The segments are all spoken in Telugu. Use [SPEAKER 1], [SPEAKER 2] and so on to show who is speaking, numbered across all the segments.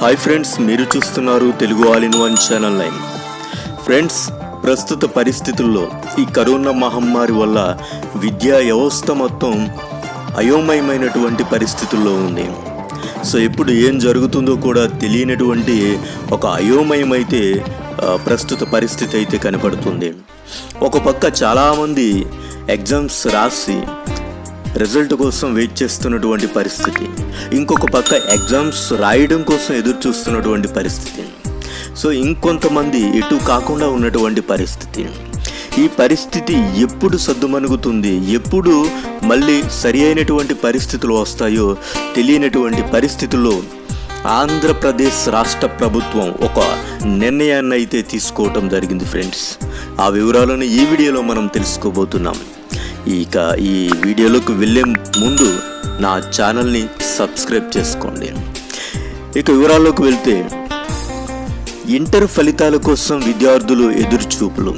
[SPEAKER 1] హాయ్ ఫ్రెండ్స్ మీరు చూస్తున్నారు Telugu all in one channel line friends ప్రస్తుత పరిస్థితుల్లో ఈ కరోనా మహమ్మారి వల్ల విద్యా వ్యవస్థ మొత్తం అయోమయమైనటువంటి పరిస్థితుల్లో ఉంది. సో ఎప్పుడు ఏం జరుగుతుందో కూడా తెలియనటువంటి ఒక అయోమయం అయితే ప్రస్తుత పరిస్థితి అయితే కనపడుతుంది. ఒక పక్క చాలామంది ఎగ్జామ్స్ రాసి రిజల్ట్ కోసం వెయిట్ చేస్తున్నటువంటి పరిస్థితి. ఇంకొక పక్క ఎగ్జామ్స్ రాయడం కోసం ఎదురు చూస్తున్నటువంటి పరిస్థితి. సో ఇంకొంతమంది ఎటు కాకుండా ఉన్నటువంటి పరిస్థితి. ఈ పరిస్థితి ఎప్పుడు సద్దుమణుగుతుంది? ఎప్పుడు మళ్ళీ సరి అయినటువంటి పరిస్థితులు వస్తాయో తెలియనటువంటి పరిస్థితుల్లో ఆంధ్రప్రదేశ్ రాష్ట్ర ప్రభుత్వం ఒక నిర్ణయాన్ని అయితే తీసుకోవటం జరిగింది ఫ్రెండ్స్. ఆ వివరాలను ఈ వీడియోలో మనం తెలుసుకోబోతున్నాం. ఇక ఈ వీడియోలోకి వెళ్ళే ముందు నా ఛానల్ని సబ్స్క్రైబ్ చేసుకోండి. ఇక వివరాల్లోకి వెళ్తే ఇంటర్ ఫలితాల కోసం విద్యార్థులు ఎదురుచూపులు.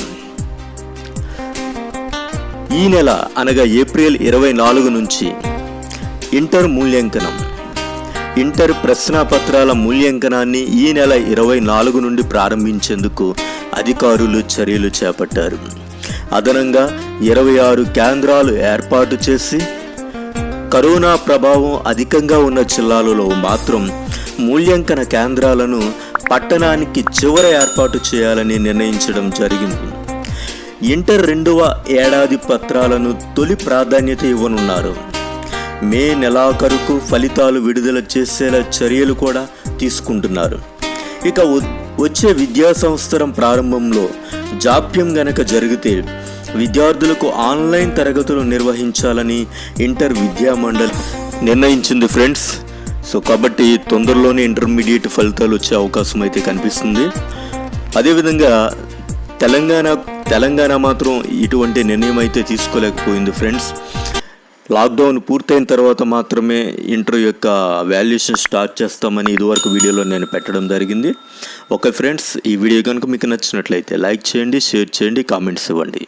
[SPEAKER 1] ఈ నెల అనగా ఏప్రిల్ ఇరవై నాలుగు నుంచి ఇంటర్ మూల్యాంకనం. ఇంటర్ ప్రశ్నాపత్రాల మూల్యాంకనాన్ని ఈ నెల ఇరవై నాలుగు నుండి ప్రారంభించేందుకు అధికారులు చర్యలు చేపట్టారు. అదనంగా ఇరవై ఆరు కేంద్రాలు ఏర్పాటు చేసి కరోనా ప్రభావం అధికంగా ఉన్న జిల్లాలలో మాత్రం మూల్యాంకన కేంద్రాలను పట్టణానికి చివర ఏర్పాటు చేయాలని నిర్ణయించడం జరిగింది. ఇంటర్ రెండవ ఏడాది పత్రాలను తొలి ప్రాధాన్యత ఇవ్వనున్నారు. మే నెలాఖరుకు ఫలితాలు విడుదల చేసేలా చర్యలు కూడా తీసుకుంటున్నారు. ఇక వచ్చే విద్యా సంవత్సరం ప్రారంభంలో జాప్యం గనక జరిగితే విద్యార్థులకు ఆన్లైన్ తరగతులు నిర్వహించాలని ఇంటర్ విద్యా మండలి నిర్ణయించింది ఫ్రెండ్స్. సో కాబట్టి తొందరలోనే ఇంటర్మీడియట్ ఫలితాలు వచ్చే అవకాశం అయితే కనిపిస్తుంది. అదేవిధంగా తెలంగాణ తెలంగాణ మాత్రం ఇటువంటి నిర్ణయం అయితే తీసుకోలేకపోయింది ఫ్రెండ్స్. లాక్డౌన్ పూర్తయిన తర్వాత మాత్రమే ఇంటర్ యొక్క వాల్యుయేషన్ స్టార్ట్ చేస్తామని ఇదివరకు వీడియోలో నేను పెట్టడం జరిగింది. ఓకే ఫ్రెండ్స్ ఈ వీడియో కనుక మీకు నచ్చినట్లయితే లైక్ చేయండి షేర్ చేయండి కామెంట్స్ ఇవ్వండి.